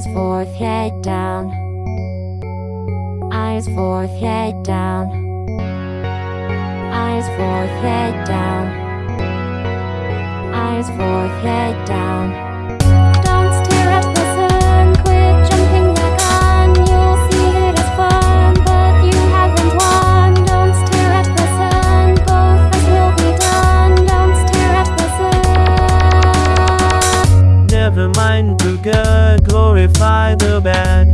Eyes forth, head down. Eyes forth, head down. Eyes forth, head down. Eyes forth, head down. purify the bad.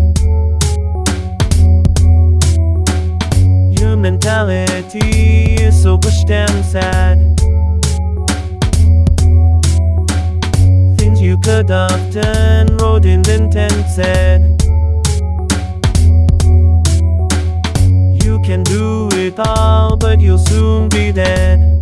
Your mentality is so pushed and sad. Things you could have done, wrote, in lint and said. You can do it all, but you'll soon be dead.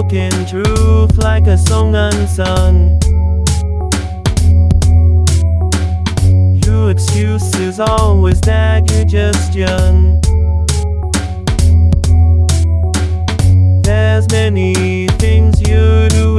spoken truth like a song unsung. Your excuse is always that you're just young. There's many things you do